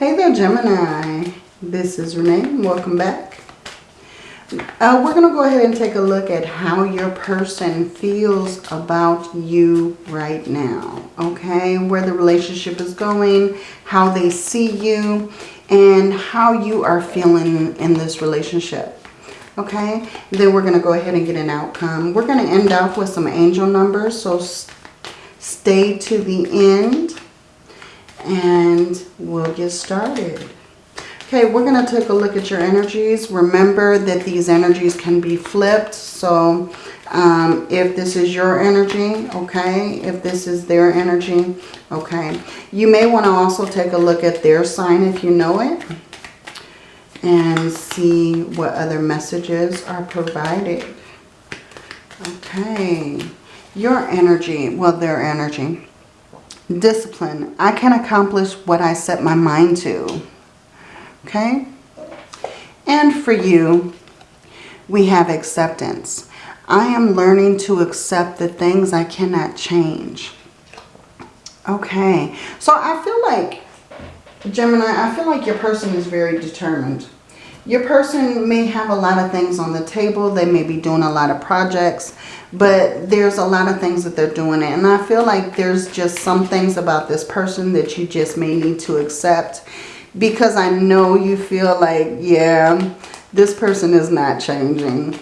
Hey there, Gemini. This is Renee. Welcome back. Uh, we're going to go ahead and take a look at how your person feels about you right now. Okay, where the relationship is going, how they see you, and how you are feeling in this relationship. Okay, then we're going to go ahead and get an outcome. We're going to end up with some angel numbers, so stay to the end and we'll get started. Okay, we're going to take a look at your energies. Remember that these energies can be flipped. So um, if this is your energy, okay, if this is their energy, okay. You may want to also take a look at their sign if you know it and see what other messages are provided. Okay, your energy, well, their energy. Discipline. I can accomplish what I set my mind to. Okay? And for you, we have acceptance. I am learning to accept the things I cannot change. Okay. So I feel like, Gemini, I feel like your person is very determined. Your person may have a lot of things on the table. They may be doing a lot of projects. But there's a lot of things that they're doing. And I feel like there's just some things about this person that you just may need to accept. Because I know you feel like, yeah, this person is not changing.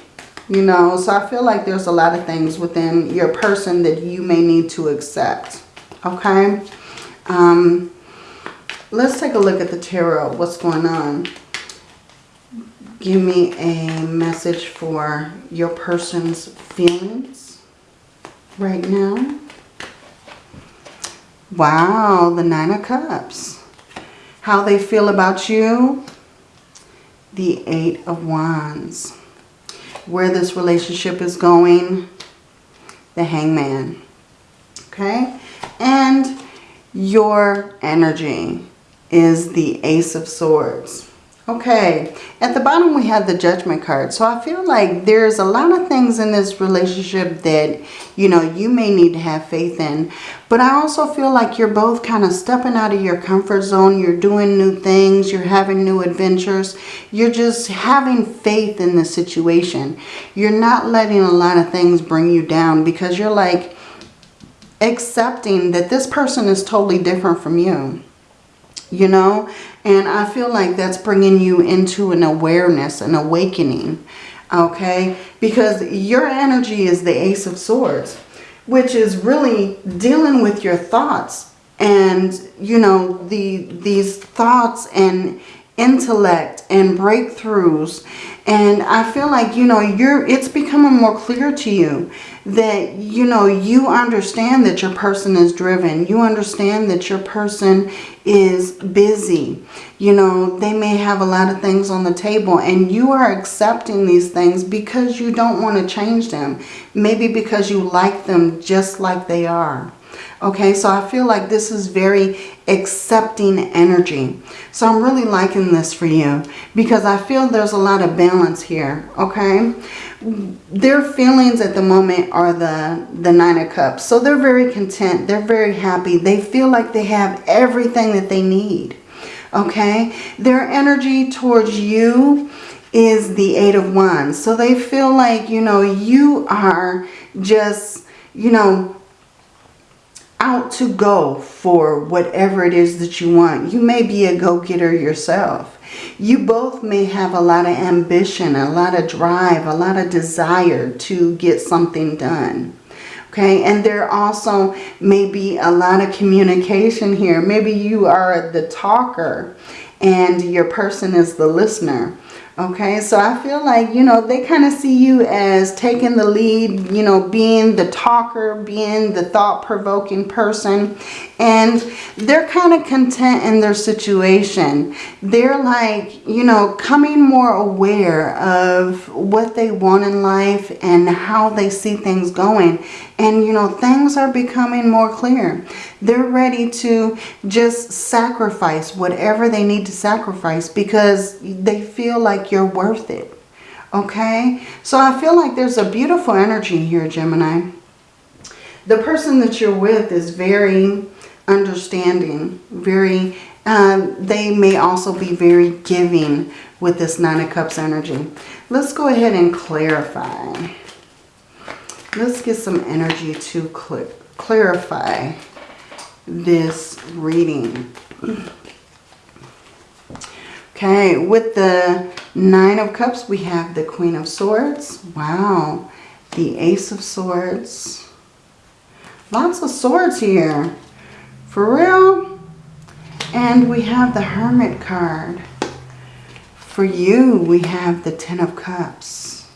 You know, so I feel like there's a lot of things within your person that you may need to accept. Okay? Um, let's take a look at the tarot. What's going on? Give me a message for your person's feelings right now. Wow, the Nine of Cups. How they feel about you. The Eight of Wands. Where this relationship is going. The Hangman. Okay? And your energy is the Ace of Swords. Okay, at the bottom we have the judgment card. So I feel like there's a lot of things in this relationship that, you know, you may need to have faith in. But I also feel like you're both kind of stepping out of your comfort zone. You're doing new things. You're having new adventures. You're just having faith in the situation. You're not letting a lot of things bring you down because you're like accepting that this person is totally different from you you know? And I feel like that's bringing you into an awareness an awakening okay? Because your energy is the ace of swords which is really dealing with your thoughts and you know the these thoughts and intellect and breakthroughs and I feel like you know you're it's becoming more clear to you that, you know, you understand that your person is driven. You understand that your person is busy. You know, they may have a lot of things on the table and you are accepting these things because you don't want to change them. Maybe because you like them just like they are. Okay, so I feel like this is very accepting energy. So I'm really liking this for you because I feel there's a lot of balance here. Okay, their feelings at the moment are the, the Nine of Cups. So they're very content. They're very happy. They feel like they have everything that they need. Okay, their energy towards you is the Eight of Wands. So they feel like, you know, you are just, you know, out to go for whatever it is that you want. You may be a go-getter yourself. You both may have a lot of ambition, a lot of drive, a lot of desire to get something done. Okay, and there also may be a lot of communication here. Maybe you are the talker and your person is the listener. Okay, so I feel like, you know, they kind of see you as taking the lead, you know, being the talker, being the thought-provoking person. And they're kind of content in their situation. They're like, you know, coming more aware of what they want in life and how they see things going. And, you know, things are becoming more clear. They're ready to just sacrifice whatever they need to sacrifice because they feel like you're worth it. Okay? So I feel like there's a beautiful energy here, Gemini. The person that you're with is very understanding, very Um, they may also be very giving with this Nine of Cups energy. Let's go ahead and clarify. Let's get some energy to cl clarify this reading. Okay, with the Nine of Cups, we have the Queen of Swords. Wow. The Ace of Swords. Lots of swords here. For real? And we have the Hermit card. For you, we have the Ten of Cups.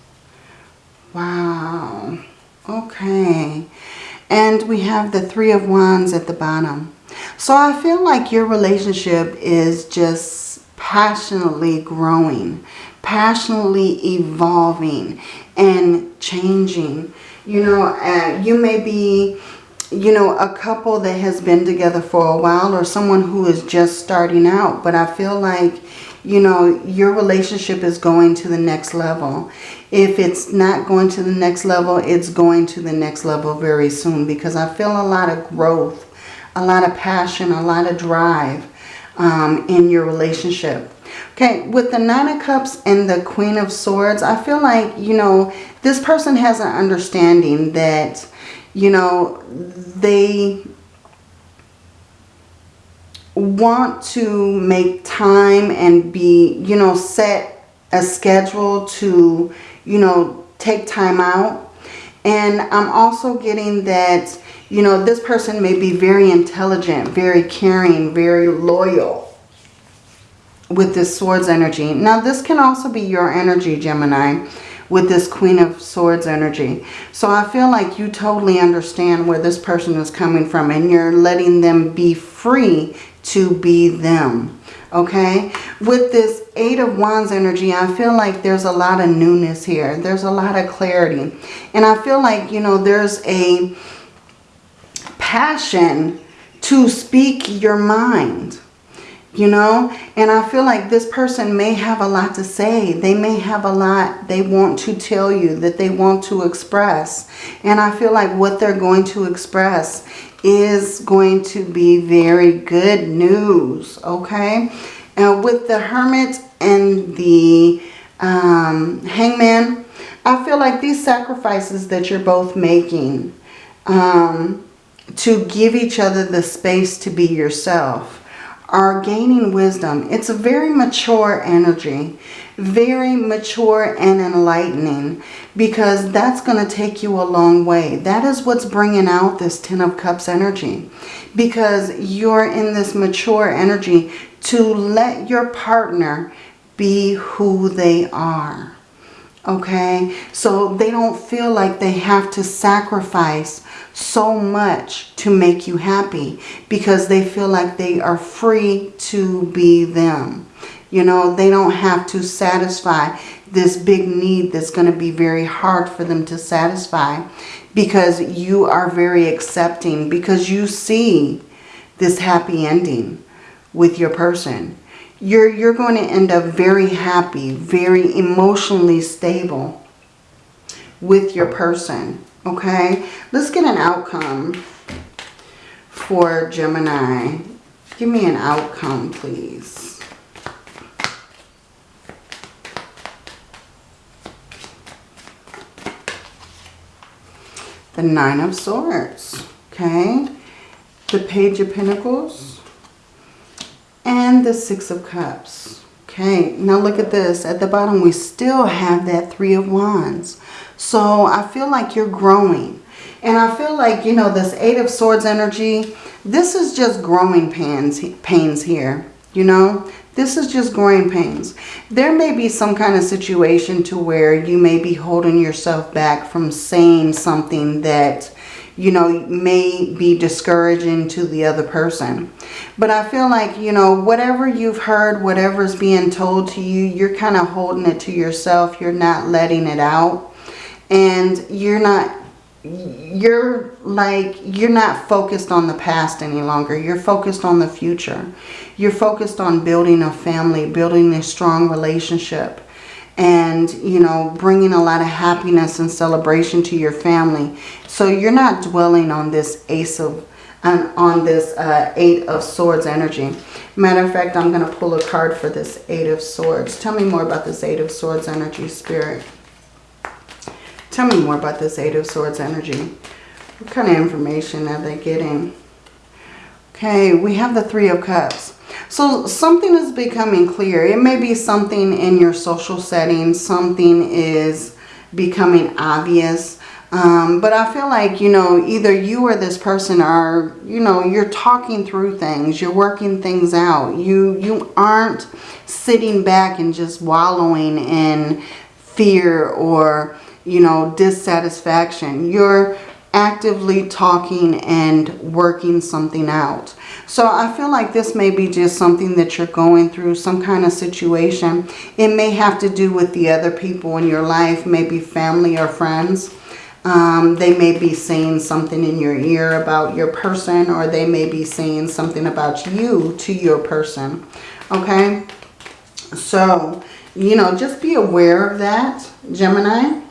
Wow. Okay. And we have the Three of Wands at the bottom. So I feel like your relationship is just passionately growing, passionately evolving and changing. You know, uh, you may be, you know, a couple that has been together for a while or someone who is just starting out. But I feel like, you know, your relationship is going to the next level. If it's not going to the next level, it's going to the next level very soon because I feel a lot of growth, a lot of passion, a lot of drive um, in your relationship. Okay, with the Nine of Cups and the Queen of Swords, I feel like, you know, this person has an understanding that, you know, they want to make time and be, you know, set a schedule to, you know, take time out. And I'm also getting that you know, this person may be very intelligent, very caring, very loyal with this Swords energy. Now, this can also be your energy, Gemini, with this Queen of Swords energy. So I feel like you totally understand where this person is coming from and you're letting them be free to be them. Okay? With this Eight of Wands energy, I feel like there's a lot of newness here. There's a lot of clarity. And I feel like, you know, there's a passion to speak your mind you know? And i feel like this person may have a lot to say. They may have a lot they want to tell you that they want to express. And i feel like what they're going to express is going to be very good news okay? And with the hermit and the um, hangman i feel like these sacrifices that you're both making um, to give each other the space to be yourself are gaining wisdom. It's a very mature energy, very mature and enlightening because that's going to take you a long way. That is what's bringing out this Ten of Cups energy because you're in this mature energy to let your partner be who they are. Okay, so they don't feel like they have to sacrifice so much to make you happy because they feel like they are free to be them. You know, they don't have to satisfy this big need that's going to be very hard for them to satisfy because you are very accepting because you see this happy ending with your person. You're, you're going to end up very happy, very emotionally stable with your person. Okay, let's get an outcome for Gemini. Give me an outcome, please. The Nine of Swords, okay? The Page of Pentacles and the Six of Cups. Okay, now look at this. At the bottom, we still have that Three of Wands. So I feel like you're growing. And I feel like, you know, this Eight of Swords energy, this is just growing pains, pains here. You know, this is just growing pains. There may be some kind of situation to where you may be holding yourself back from saying something that, you know, may be discouraging to the other person. But I feel like, you know, whatever you've heard, whatever's being told to you, you're kind of holding it to yourself. You're not letting it out and you're not you're like you're not focused on the past any longer you're focused on the future you're focused on building a family building a strong relationship and you know bringing a lot of happiness and celebration to your family so you're not dwelling on this ace of on, on this uh, Eight of Swords energy. Matter of fact, I'm going to pull a card for this Eight of Swords. Tell me more about this Eight of Swords energy, Spirit. Tell me more about this Eight of Swords energy. What kind of information are they getting? Okay, we have the Three of Cups. So something is becoming clear. It may be something in your social setting. Something is becoming obvious. Um, but I feel like, you know, either you or this person are, you know, you're talking through things. You're working things out. You, you aren't sitting back and just wallowing in fear or, you know, dissatisfaction. You're actively talking and working something out. So I feel like this may be just something that you're going through, some kind of situation. It may have to do with the other people in your life, maybe family or friends. Um, they may be saying something in your ear about your person or they may be saying something about you to your person. Okay? So, you know, just be aware of that, Gemini.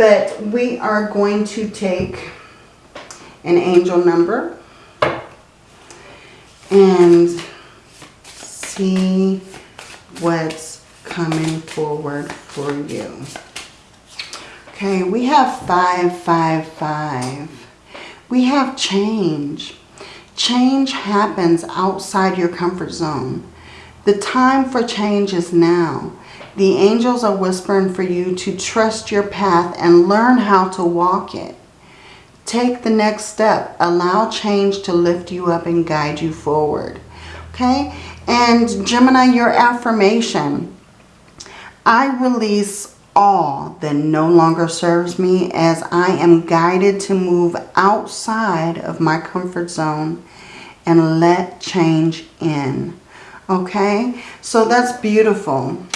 But we are going to take an angel number and see what's coming forward for you. Okay, we have 555. We have change. Change happens outside your comfort zone. The time for change is now. The angels are whispering for you to trust your path and learn how to walk it. Take the next step. Allow change to lift you up and guide you forward. Okay? And Gemini, your affirmation. I release all that no longer serves me as I am guided to move outside of my comfort zone and let change in. Okay? So that's beautiful.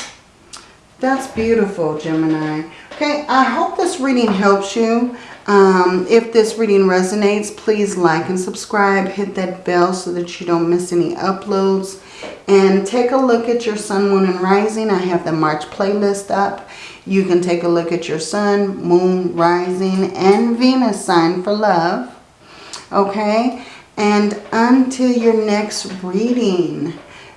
That's beautiful, Gemini. Okay, I hope this reading helps you. Um, if this reading resonates, please like and subscribe. Hit that bell so that you don't miss any uploads. And take a look at your sun, moon, and rising. I have the March playlist up. You can take a look at your sun, moon, rising, and Venus sign for love. Okay? And until your next reading,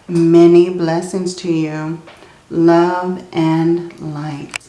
many blessings to you. Love and light.